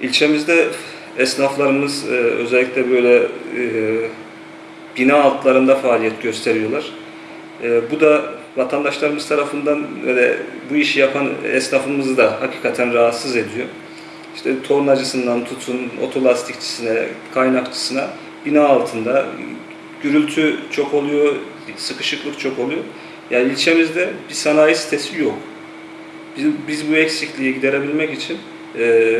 İlçemizde esnaflarımız e, özellikle böyle e, bina altlarında faaliyet gösteriyorlar. E, bu da vatandaşlarımız tarafından böyle bu işi yapan esnafımızı da hakikaten rahatsız ediyor. İşte tornacısından tutun, otolastikçisine, kaynakçısına bina altında gürültü çok oluyor, sıkışıklık çok oluyor. Yani ilçemizde bir sanayi sitesi yok. Biz, biz bu eksikliği giderebilmek için e,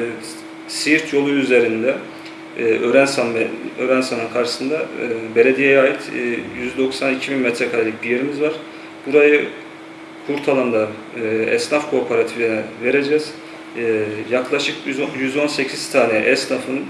Siirt yolu üzerinde e, Örensan Örensan'ın karşısında e, belediyeye ait e, 192 bin metrekarelik bir yerimiz var. Burayı Kurtalan'da e, esnaf kooperatifine vereceğiz. E, yaklaşık 110 118 tane esnafın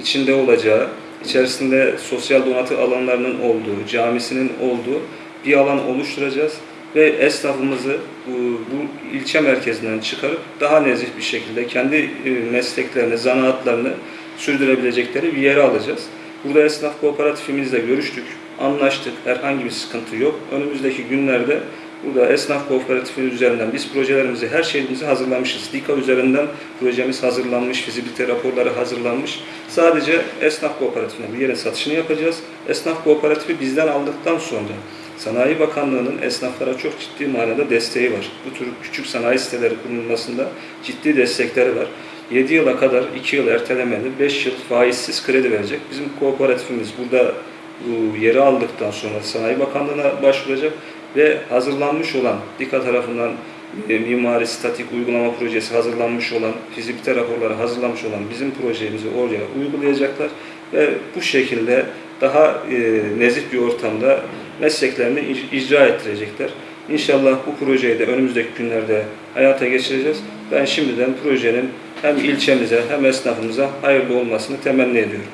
içinde olacağı, içerisinde sosyal donatı alanlarının olduğu, camisinin olduğu bir alan oluşturacağız ve esnafımızı bu, ilçe merkezinden çıkarıp daha nezih bir şekilde kendi e, mesleklerini, zanaatlarını sürdürebilecekleri bir yere alacağız. Burada esnaf kooperatifimizle görüştük, anlaştık, herhangi bir sıkıntı yok. Önümüzdeki günlerde burada esnaf kooperatifi üzerinden biz projelerimizi, her şeyimizi hazırlamışız. DİKA üzerinden projemiz hazırlanmış, fizibilite raporları hazırlanmış. Sadece esnaf kooperatifine bir yerin satışını yapacağız. Esnaf kooperatifi bizden aldıktan sonra Sanayi Bakanlığı'nın esnaflara çok ciddi manada desteği var. Bu tür küçük sanayi siteleri kurulmasında ciddi destekleri var. 7 yıla kadar 2 yıl ertelemeli, 5 yıl faizsiz kredi verecek. Bizim kooperatifimiz burada bu yeri aldıktan sonra Sanayi Bakanlığı'na başvuracak ve hazırlanmış olan DİKA tarafından e, mimari statik uygulama projesi hazırlanmış olan, fizibilite raporları hazırlanmış olan bizim projemizi oraya uygulayacaklar ve bu şekilde daha e, nezih bir ortamda mesleklerini ic- icra ettirecekler. İnşallah bu projeyi de önümüzdeki günlerde hayata geçireceğiz. Ben şimdiden projenin hem ilçemize hem esnafımıza hayırlı olmasını temenni ediyorum.